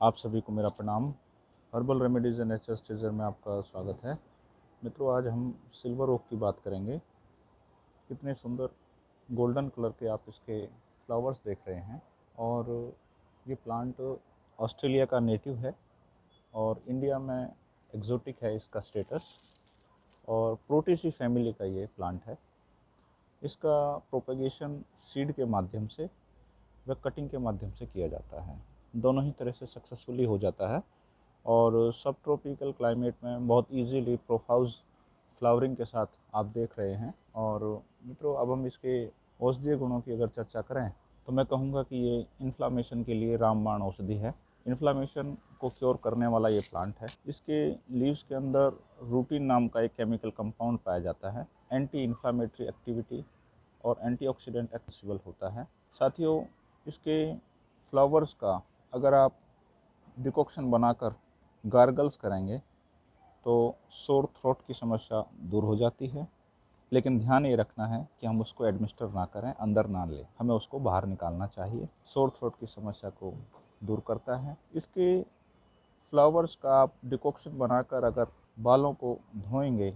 आप सभी को मेरा प्रणाम। हर्बल रेमेडीज़ एंड नेचर स्टेजर में आपका स्वागत है। मित्रों, आज हम सिल्वर ओक की बात करेंगे। कितने सुंदर गोल्डन कलर के आप इसके फ्लावर्स देख रहे हैं और ये प्लांट ऑस्ट्रेलिया का नेटिव है और इंडिया में एग्जोटिक है इसका स्टेटस और प्रोटेसी फैमिली का ये प्लांट है। इसका प्रोपेगेशन सीड के माध्यम से व कटिंग के माध्यम से किया जाता है। दोनों ही तरह से सक्सेसफुली हो जाता है। और सब ट्रॉपिकल क्लाइमेट में बहुत इजीली प्रोफाउज फ्लावरिंग के साथ आप देख रहे हैं। और मित्रों, अब हम इसके औषधीय गुणों की अगर चर्चा करें तो मैं कहूँगा कि ये इन्फ्लामेशन के लिए रामबाण औषधि है। इन्फ्लामेशन को क्योर करने वाला ये प्लांट है। इसके लीव्स के अंदर रूटीन नाम का एक केमिकल कंपाउंड पाया जाता है। एंटी इन्फ्लामेटरी एक्टिविटी और एंटीऑक्सीडेंट एक्सेसिबल होता है। साथियों, इसके फ्लावर्स का अगर आप डिकॉक्शन बनाकर गार्गल्स करेंगे तो सोर थ्रोट की समस्या दूर हो जाती है। लेकिन ध्यान ये रखना है कि हम उसको एडमिनिस्टर ना करें, अंदर ना लें। हमें उसको बाहर निकालना चाहिए। सोर थ्रोट की समस्या को दूर करता है। इसके फ्लावर्स का आप डिकॉक्शन बनाकर अगर बालों को धोएँगे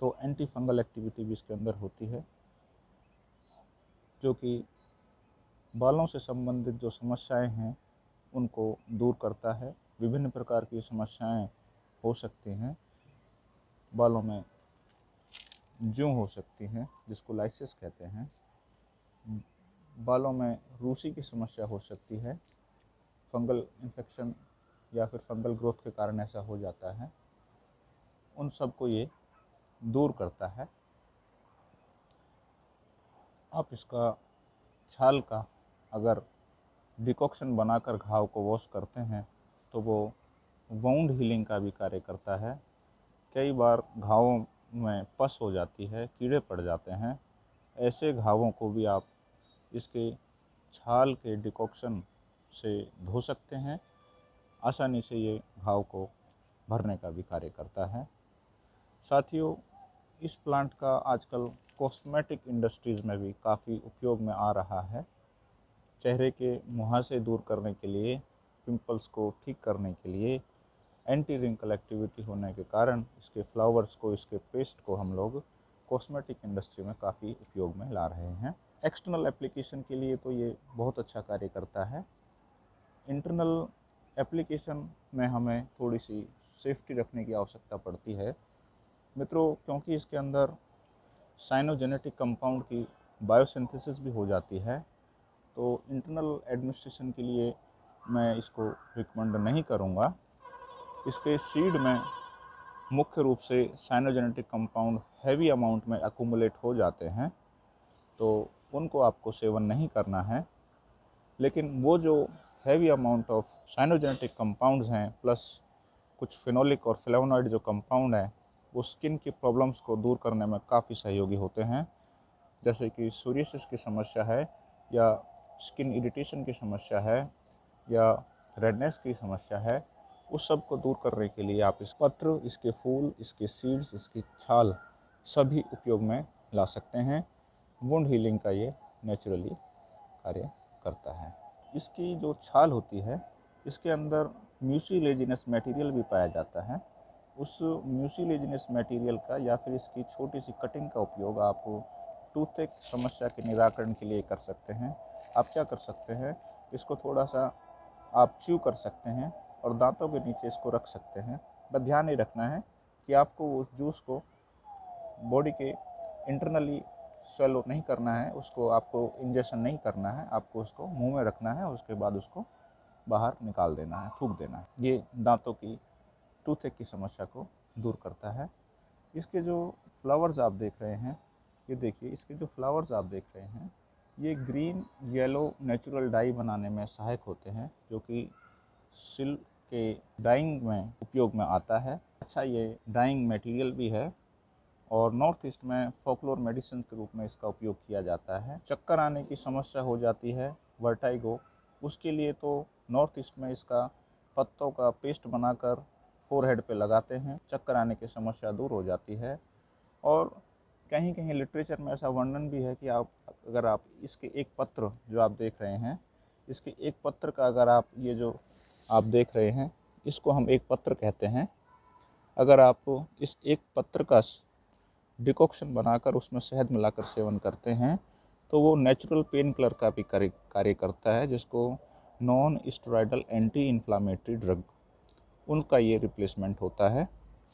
तो एंटी फंगल एक्टिविटी भी इसके अंदर होती है, जो कि बालों से संबंधित जो समस्याएँ हैं उनको दूर करता है। विभिन्न प्रकार की समस्याएँ हो सकती हैं। बालों में जूँ हो सकती हैं, जिसको लाइसिस कहते हैं। बालों में रूसी की समस्या हो सकती है। फंगल इन्फेक्शन या फिर फंगल ग्रोथ के कारण ऐसा हो जाता है। उन सबको ये दूर करता है। आप इसका छाल का अगर डिकॉक्शन बनाकर घाव को वॉश करते हैं तो वो वाउंड हीलिंग का भी कार्य करता है। कई बार घावों में पस हो जाती है, कीड़े पड़ जाते हैं। ऐसे घावों को भी आप इसके छाल के डिकॉक्शन से धो सकते हैं। आसानी से ये घाव को भरने का भी कार्य करता है। साथियों, इस प्लांट का आजकल कॉस्मेटिक इंडस्ट्रीज़ में भी काफ़ी उपयोग में आ रहा है। चेहरे के मुहासे दूर करने के लिए पिंपल्स को ठीक करने के लिए एंटी रिंकल एक्टिविटी होने के कारण इसके फ्लावर्स को, इसके पेस्ट को हम लोग कॉस्मेटिक इंडस्ट्री में काफ़ी उपयोग में ला रहे हैं। एक्सटर्नल एप्लीकेशन के लिए तो ये बहुत अच्छा कार्य करता है। इंटरनल एप्लीकेशन में हमें थोड़ी सी सेफ्टी रखने की आवश्यकता पड़ती है। मित्रों, क्योंकि इसके अंदर साइनोजेनेटिक कंपाउंड की बायोसिंथेसिस भी हो जाती है तो इंटरनल एडमिनिस्ट्रेशन के लिए मैं इसको रिकमेंड नहीं करूँगा। इसके सीड में मुख्य रूप से साइनोजेनेटिक कंपाउंड हैवी अमाउंट में अकोमुलेट हो जाते हैं तो उनको आपको सेवन नहीं करना है। लेकिन वो जो heavy amount of cyanogenetic compounds हैं प्लस कुछ फिनोलिक और फ्लेवोनॉइड जो कंपाउंड हैं, वो स्किन की प्रॉब्लम्स को दूर करने में काफ़ी सहयोगी होते हैं। जैसे कि सूर्यसिस की समस्या है या स्किन इरिटेशन की समस्या है या रेडनेस की समस्या है, उस सबको दूर करने के लिए आप इस पत्र, इसके फूल, इसके सीड्स इसकी छाल सभी उपयोग में ला सकते हैं। वुंड हीलिंग का ये नेचुरली कार्य करता है। इसकी जो छाल होती है, इसके अंदर म्यूसीलेजिनस मटेरियल भी पाया जाता है। उस म्यूसीलेजिनस मटेरियल का या फिर इसकी छोटी सी कटिंग का उपयोग आप टूथेक समस्या के निराकरण के लिए कर सकते हैं। आप क्या कर सकते हैं? इसको थोड़ा सा आप च्यू कर सकते हैं और दांतों के नीचे इसको रख सकते हैं। बस ध्यान नहीं रखना है कि आपको उस जूस को बॉडी के इंटरनली स्वेलो नहीं करना है, उसको आपको इंजेक्शन नहीं करना है, आपको उसको मुँह में रखना है, उसके बाद उसको बाहर निकाल देना है, थूक देना है। ये दांतों की टूथेक की समस्या को दूर करता है। इसके जो फ्लावर्स आप देख रहे हैं ये देखिए, इसके जो फ्लावर्स आप देख रहे हैं, ये ग्रीन येलो नेचुरल डाई बनाने में सहायक होते हैं, जो कि सिल्क के डाइंग में उपयोग में आता है। अच्छा ये डाइंग मटेरियल भी है और नॉर्थ ईस्ट में फोकलोर मेडिसिन के रूप में इसका उपयोग किया जाता है। चक्कर आने की समस्या हो जाती है वर्टाइगो उसके लिए तो नॉर्थ ईस्ट में इसका पत्तों का पेस्ट बनाकर फोरहेड पे लगाते हैं, चक्कर आने की समस्या दूर हो जाती है। और कहीं कहीं लिटरेचर में ऐसा वर्णन भी है कि आप, अगर आप इसके एक पत्र जो आप देख रहे हैं, इसके एक पत्र का अगर आप ये जो आप देख रहे हैं, इसको हम एक पत्र कहते हैं। अगर आप इस एक पत्र का डिकॉक्शन बनाकर उसमें शहद मिलाकर सेवन करते हैं तो वो नेचुरल पेन किलर का भी कार्य करता है, जिसको non steroidal anti inflammatory drug उनका ये रिप्लेसमेंट होता है।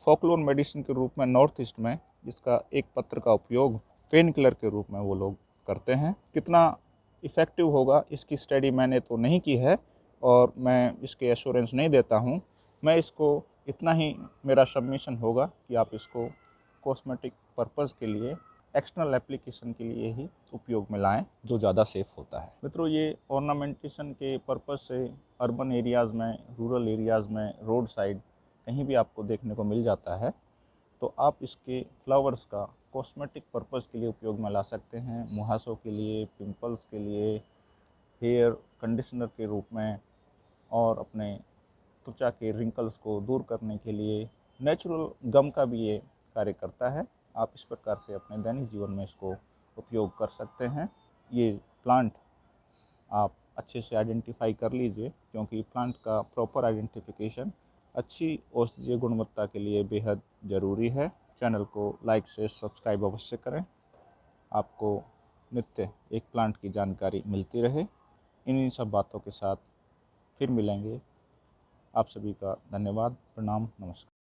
फोकलोन मेडिसिन के रूप में नॉर्थ ईस्ट में इसका एक पत्र का उपयोग पेन किलर के रूप में वो लोग करते हैं। कितना इफ़ेक्टिव होगा, इसकी स्टडी मैंने तो नहीं की है और मैं इसके एश्योरेंस नहीं देता हूँ। मैं इसको इतना ही मेरा सबमिशन होगा कि आप इसको कॉस्मेटिक पर्पज़ के लिए एक्सटर्नल एप्लीकेशन के लिए ही उपयोग में लाएँ, जो ज़्यादा सेफ़ होता है। मित्रों, ये ऑर्नामेंटेशन के पर्पज़ से अर्बन एरियाज़ में रूरल एरियाज़ में रोड साइड कहीं भी आपको देखने को मिल जाता है। तो आप इसके फ्लावर्स का कॉस्मेटिक पर्पज़ के लिए उपयोग में ला सकते हैं, मुहासों के लिए, पिंपल्स के लिए, हेयर कंडीशनर के रूप में, और अपने त्वचा के रिंकल्स को दूर करने के लिए। नेचुरल गम का भी ये कार्य करता है। आप इस प्रकार से अपने दैनिक जीवन में इसको उपयोग कर सकते हैं। ये प्लांट आप अच्छे से आइडेंटिफाई कर लीजिए, क्योंकि प्लांट का प्रॉपर आइडेंटिफिकेशन अच्छी औषधीय गुणवत्ता के लिए बेहद ज़रूरी है। चैनल को लाइक से सब्सक्राइब अवश्य करें। आपको नित्य एक प्लांट की जानकारी मिलती रहे। इन्हीं सब बातों के साथ फिर मिलेंगे। आप सभी का धन्यवाद। प्रणाम। नमस्कार।